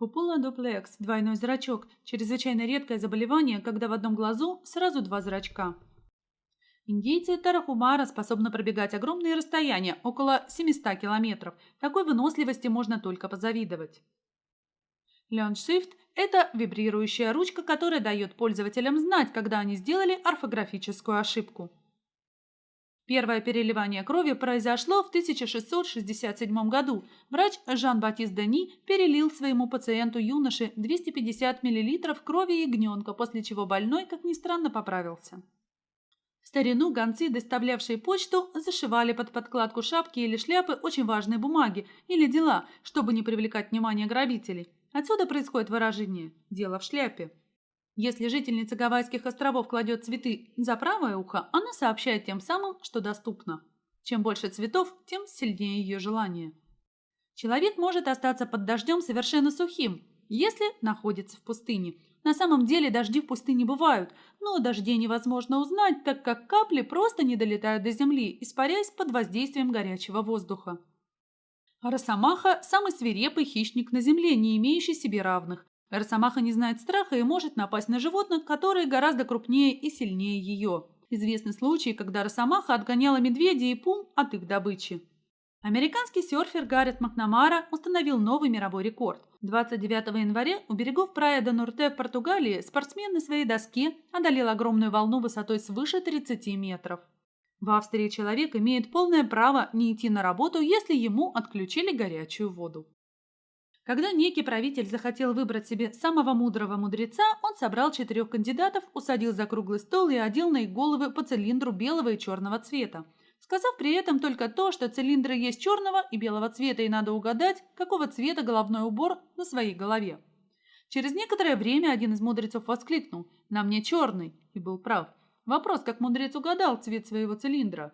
Купула-дуплекс, двойной зрачок, чрезвычайно редкое заболевание, когда в одном глазу сразу два зрачка. Индейцы Тарахумара способны пробегать огромные расстояния, около 700 километров. Такой выносливости можно только позавидовать. Shift – это вибрирующая ручка, которая дает пользователям знать, когда они сделали орфографическую ошибку. Первое переливание крови произошло в 1667 году. Врач Жан-Батист Дени перелил своему пациенту-юноше 250 мл крови ягненка, после чего больной, как ни странно, поправился. В старину гонцы, доставлявшие почту, зашивали под подкладку шапки или шляпы очень важные бумаги или дела, чтобы не привлекать внимание грабителей. Отсюда происходит выражение «дело в шляпе». Если жительница Гавайских островов кладет цветы за правое ухо, она сообщает тем самым, что доступно. Чем больше цветов, тем сильнее ее желание. Человек может остаться под дождем совершенно сухим, если находится в пустыне. На самом деле дожди в пустыне бывают, но дождей невозможно узнать, так как капли просто не долетают до земли, испаряясь под воздействием горячего воздуха. Росомаха – самый свирепый хищник на земле, не имеющий себе равных. Росомаха не знает страха и может напасть на животных, которые гораздо крупнее и сильнее ее. Известны случаи, когда Росомаха отгоняла медведей и пум от их добычи. Американский серфер Гаррет Макнамара установил новый мировой рекорд. 29 января у берегов Прая до Нурте в Португалии спортсмен на своей доске одолел огромную волну высотой свыше 30 метров. В Австрии человек имеет полное право не идти на работу, если ему отключили горячую воду. Когда некий правитель захотел выбрать себе самого мудрого мудреца, он собрал четырех кандидатов, усадил за круглый стол и одел на их головы по цилиндру белого и черного цвета, сказав при этом только то, что цилиндры есть черного и белого цвета, и надо угадать, какого цвета головной убор на своей голове. Через некоторое время один из мудрецов воскликнул «На мне черный» и был прав. Вопрос, как мудрец угадал цвет своего цилиндра.